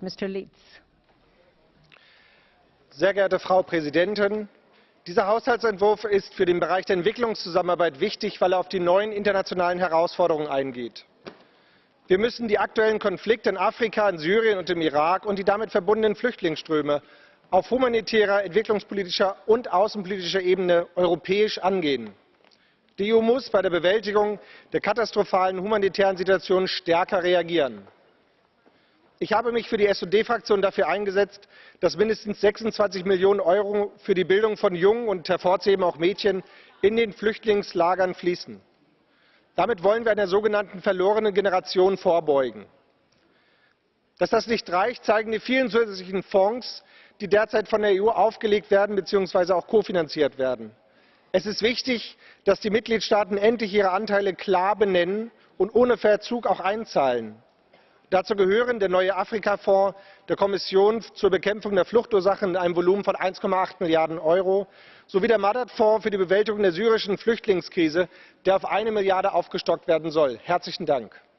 Mr. Leeds. Sehr geehrte Frau Präsidentin! Dieser Haushaltsentwurf ist für den Bereich der Entwicklungszusammenarbeit wichtig, weil er auf die neuen internationalen Herausforderungen eingeht. Wir müssen die aktuellen Konflikte in Afrika, in Syrien und im Irak und die damit verbundenen Flüchtlingsströme auf humanitärer, entwicklungspolitischer und außenpolitischer Ebene europäisch angehen. Die EU muss bei der Bewältigung der katastrophalen humanitären Situation stärker reagieren. Ich habe mich für die SD-Fraktion dafür eingesetzt, dass mindestens 26 Millionen Euro für die Bildung von Jungen und hervorzuheben auch Mädchen in den Flüchtlingslagern fließen. Damit wollen wir einer sogenannten verlorenen Generation vorbeugen. Dass das nicht reicht, zeigen die vielen zusätzlichen Fonds, die derzeit von der EU aufgelegt werden bzw. auch kofinanziert werden. Es ist wichtig, dass die Mitgliedstaaten endlich ihre Anteile klar benennen und ohne Verzug auch einzahlen. Dazu gehören der neue Afrikafonds der Kommission zur Bekämpfung der Fluchtursachen in einem Volumen von 1,8 Milliarden Euro sowie der Madad-Fonds für die Bewältigung der syrischen Flüchtlingskrise, der auf eine Milliarde aufgestockt werden soll. Herzlichen Dank.